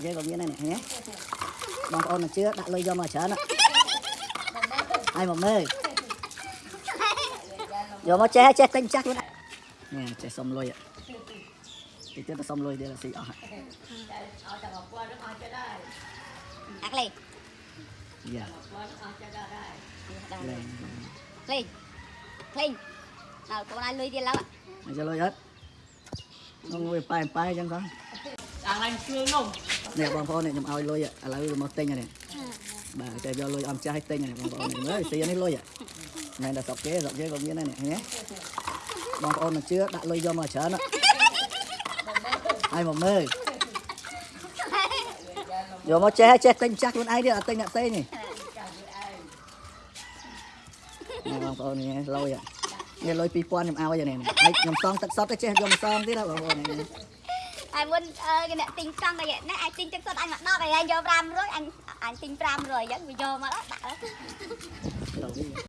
ស្រុកយើងក៏មានដែរនេះឃើញទេបងប្អូនមិនជឿដាក់លុយយកមកច្រើនណាហើយមកមើលយកមកចេះចេះទិញចាស់ខ្លួនឯងនេះចេះសុំលុយតិចទៀតទៅសុំលុយទៀតស៊ីអស់ហើយអាក់លេយ៉ាដល់លេងលេងលេងដល់កូនឲ្យលុយទៀតឡើយមកចូលលុយអត់នោះវាប៉ែប៉ែអញ្ចឹងផងអាឡើងគ្រឿងនោះ នេះបងប្អូននេះខ្ញុំឲ្យលុយឥឡូវមកទិញនេះបាទតែយកលុយអមចាស់ឲ្យទិញនេះបងប្អូននេះមើលស៊ីនេះលុយមិនតែស្រុកគេស្រុកគេក៏មានដែរនេះឃើញទេបងប្អូនមិនជឿដាក់លុយយកមកច្រើនណាហើយមកមើលយកមកចេះចេះទិញចាស់ខ្លួនឯងទៀតអត់ទិញអ្នកផ្សេងនេះនេះបងប្អូននេះលុយនេះលុយ2000ខ្ញុំឲ្យនេះហើយខ្ញុំសងទឹកសុទ្ធទៅចេះយកមកសងទៀតណាបងប្អូននេះ ហើយមុនអឺគេអ្នកទិញកង់តែណាអាចទិញទឹកសុទ្ធអញមក10ហើយអញយក500អញអញទិញ500អញ្ចឹងវាយកមកដាក់លុយ